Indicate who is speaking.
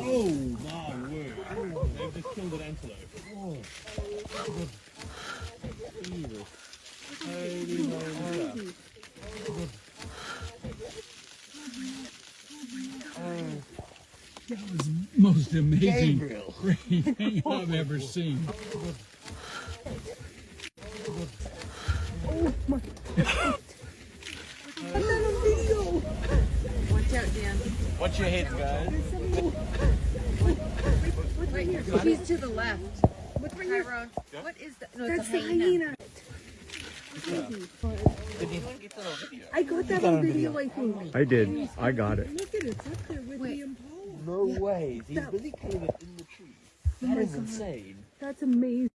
Speaker 1: Oh my word! They've just killed an antelope. Oh. Jesus. Holy moly.
Speaker 2: That was most amazing
Speaker 1: Gabriel.
Speaker 2: thing I've ever seen.
Speaker 3: Watch out, Dan.
Speaker 1: Watch your heads, guys.
Speaker 3: Wait, he's to the left. What's right here? Tyrone, what is that? No,
Speaker 4: That's the
Speaker 3: hyena.
Speaker 4: hyena.
Speaker 1: Did you get that on video?
Speaker 4: I got that on video, I think.
Speaker 5: I did. I got it.
Speaker 4: Look at it, it's up there with
Speaker 3: Wait.
Speaker 4: the impala.
Speaker 1: No way. He's
Speaker 4: That-
Speaker 1: really killing it in the tree. Oh that is insane.
Speaker 4: That's amazing.